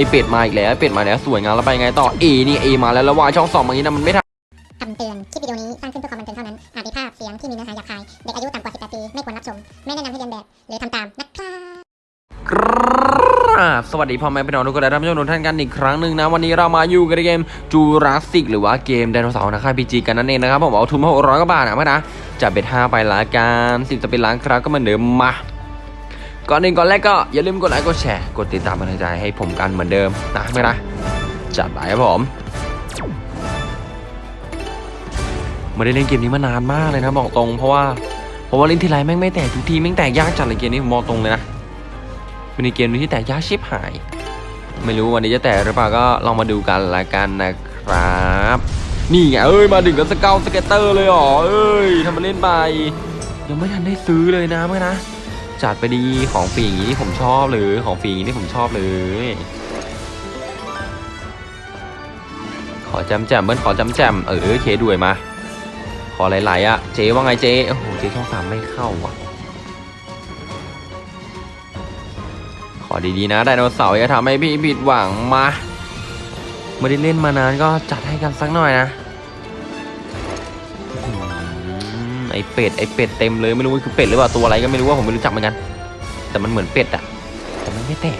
ไอเป็ดมาอีกแล้วไอเป็ดมาแล้วสวยงามแล้วไปไงต่อเอนี่เอมาแล้วแล้ววายช่องสองอย่างนี้นะมันไม่ทันคำเตือน คลิปวิดีโอนี้สร้างขึ้นเพื่อความบันเทิงเท่านั้น อาจมีภาพเสียงที่มีเนื้อหาหยาบคาย เด็กอายุต่ำกว่า 18 ปี ไม่ควรรับชม ไม่แนะนำให้เรียนแบบ หรือทำตาม นะครับกราบสวัสดีพ่อแม่พี่น้องทุกคนและท่านผู้ชมทุกท่านกันอีกครั้งหนึ่งนะ วันนี้เรามาอยู่กันในเกมจูราสสิกหรือว่าเกมไดโนเสาร์นะค่ายพีจีกันนั่นเองนะครับผมเอาทุนมาหกร้อยกว่าบาทนะเพื่อนนะจะเบ็ดห้าไปละกันสิบจะเป็นล้านครับก็เหมือนเดิมมา ก่อนอื่นก่อนแรกก็อย่าลืมกดไลค์กดแชร์กดติดตามเป็นกำลังใจให้ผมกันเหมือนเดิมนะเพื่อนนะจัดไปครับผมไม่ได้เล่นเกมนี้มานานมากเลยนะบอกตรงเพราะว่าเพราะว่าเล่นทีไรแม่งไม่แตกทุกทีแม่งแตกยากจัดเลยเกมนี้ผมบอกตรงเลยนะเป็นเกมนี้ที่แตกยากชิบหาย ไม่รู้วันนี้จะแตกหรือเปล่าก็ลองมาดูกันละกันนะครับนี่ไงเอ้ยมาถึงกับสเกล scatter เลยหรอเอ้ยทำมาเล่นไปยังไม่ทันได้ซื้อเลยนะเมื่อนะ จัดไปดีของฟรีอย่างนี้ที่ผมชอบเลยของฟรีอย่างนี้ที่ผมชอบเลย ขอจำแจมเบิ้ลขอจำแจมเออเคด้วยมา ขอหลายๆอะเจ๊ว่าไงเจ๊โอ้โหเจ๊ช่องสามไม่เข้าว่ะ ขอดีๆนะไดโนเสาร์อย่าทำให้พี่ผิดหวังมาไม่ได้เล่นมานานก็จัดให้กันสักหน่อยนะ ไอเป็ดไอเป็ดเต็มเลยไม่รู้ว่าคือเป็ดหรือเปล่าตัวอะไรก็ไม่รู้ว่าผมไม่รู้จักเหมือนกัน แต่มันเหมือนเป็ดอะแต่มันไม่แตก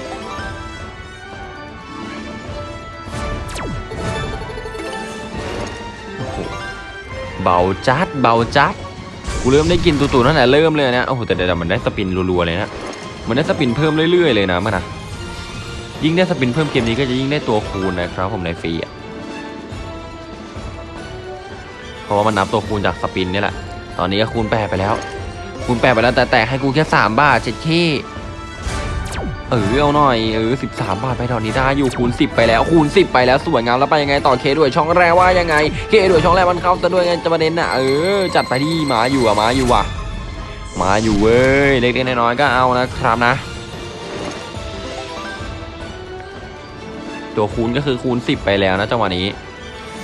เบาจัดเบาจัดกูเริ่มได้กินตู่ๆตั้งแต่เริ่มเลยนะโอ้โหแต่เดี๋ยวมันได้สปินรัวๆเลยนะมันได้สปินเพิ่มเรื่อยๆเลยนะมันนะยิ่งได้สปินเพิ่มเกมนี้ก็จะยิ่งได้ตัวคูณนะครับผมในฟรีอะเพราะว่ามันนับตัวคูณจากสปินนี่แหละ ตอนนี้ก็คูณแปดไปแล้ว คูณแปดไปแล้วแต่แตกให้กูแค่สามบาทเจ็ดขี้เออเอาหน่อยเออสิบสามบาทไปตอนนี้ได้อยู่คูณสิบไปแล้วคูณสิบไปแล้วสวยงามแล้วไปยังไงต่อเคด้วยช่องแรกว่ายังไงเคด้วยช่องแรกมันเข้าซะด้วยไงจะประเด็นน่ะเออจัดไปที่หมาอยู่อะหมาอยู่อะมาอยู่เว้ยเล็กๆน้อยๆก็เอานะครับนะ ตัวคูณก็คือคูณ10ไปแล้วนะจังหวะนี้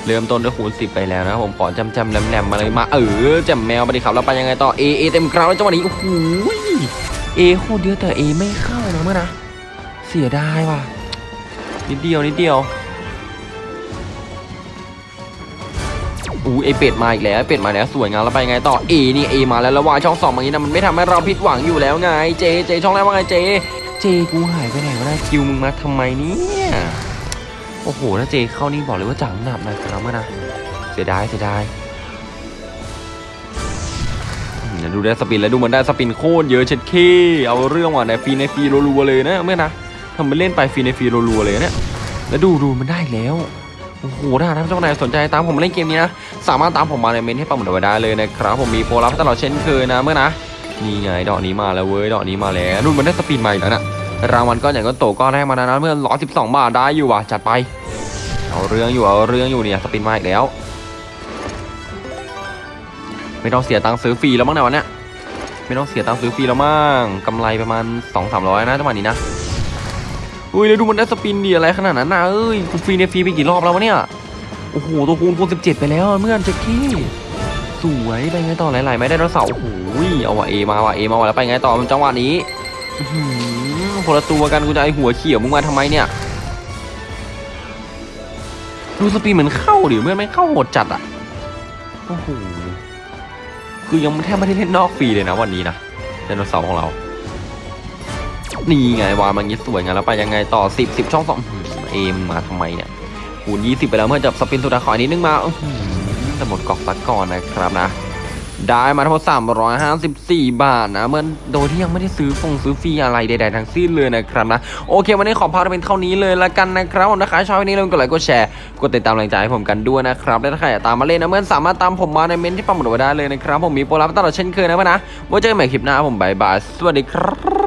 เริ่มต้นด้วยคูณ10 ไปแล้วนะผมขอจำจำแหลมๆมมาเลยมา เออแจมแมวไปดิครับแล้วไปยังไงต่อเอเอเต็มกราวแล้วจังหวะนี้โอ้โหเอโคตรเยอะแต่เอไม่เข้านะเมื่อนะเสียดายว่ะนิดเดียวนิดเดียวอู้ไอเป็ดมาอีกแล้วเป็ดมาแล้วสวยงามแล้วไปไงต่อเอนี่เอมาแล้วแล้ววายช่องสองอย่างนี้นะมันไม่ทำให้เราผิดหวังอยู่แล้วไงเจเจช่องแรกว่าไงเจเจกูหายไปไหนวะนะคิวมึงมาทำไมเนี่ย โอ้โหถ้าเจเข้านี่บอกเลยว่าจังหนับนะครับเมื่อนะเสียดายเสียดายเดี๋ยวดูได้สปินแล้วดูมันได้สปินโคตรเยอะเช็ดเคเอาเรื่องว่ะในฟีในฟีรัวๆเลยนะเมื่อนะทำไปเล่นไปฟีในฟีรัวๆเลยเนี่ยแล้วดูดูมันได้แล้วโอ้โหถ้าท่านผู้ชมไหนสนใจตามผมมาเล่นเกมนี้นะสามารถตามผมมาในเมนให้ปังหมดเอาไว้ได้เลยนะครับผมมีโปรลับตลอดเช่นเคยนะเมื่อนะนี่ไงดอกนี้มาแล้วเว้ยดอกนี้มาแล้วนู่นมันได้สปินมาอีกแล้วนะ รางวัลก้อนใหญ่ก้อนโตก้อนแรกมาแล้วนะเมื่อร้อยสิบสองบาทได้อยู่ว่ะจัดไป เอาเรื่องอยู่เอาเรื่องอยู่เนี่ยสปินมาอีกแล้ว ไม่ต้องเสียตังค์ซื้อฟรีแล้วมั้งในวันเนี้ยไม่ต้องเสียตังค์ซื้อฟรีแล้วมั้งกำไรประมาณสองสามร้อยนะจังหวะนี้นะอุ้ยแล้วดูมันได้สปินดีอะไรขนาดนั้นนะเอ้ยกูฟรีในฟรีไปกี่รอบแล้ววะเนี่ยโอ้โหตัวคูณคูณสิบเจ็ดไปแล้วอะเมื่อนเจ๊กี้สวยไปไงต่อหลายๆไม่ได้แล้วเสาโอ้โหเอาว่ะเอมาว่ะเอมาว่ะแล้วไปไงต่อจังหวะนี้ คนละตัวกันกูจะไอหัวเขียวมึงมาทำไมเนี่ยดูสปีดเหมือนเข้าดิเมื่อไม่เข้าโหดจัดอะโอ้โหคือยังแทบไม่ได้เล่นนอกฟรีเลยนะวันนี้นะไดโนเสาร์ของเรา นี่ไงวางมางี้สวยไงแล้วไปยังไงต่อสิบสิบช่องสองอื้อหือเอมมาทำไมเนี่ยคูณ20ไปแล้วเมื่อจับสปินสุดาขออีกนิดนึงมาแต่หมดกองซักก่อนนะครับนะ ได้มาทั้งหมด354 บาทนะเมื่อโดยที่ยังไม่ได้ซื้อฟงซื้อฟรีอะไรใดๆทั้งสิ้นเลยนะครับนะโอเค วันนี้ขอพาไปเป็นเท่านี้เลยละกันนะครับผมนะคะชอบวันนี้ลืมกดไลค์กดแชร์กดติดตามแรงใจให้ผมกันด้วยนะครับและถ้าใครอยากตามมาเล่นนะเมื่อสามารถตามผมมาในเมนที่ปั๊มหมดไว้ได้เลยนะครับผมมีโปรลับตลอดเช่นเคยนะเพื่อนนะไว้เจอกันใหม่คลิปหน้าผมบายบายสวัสดีครับ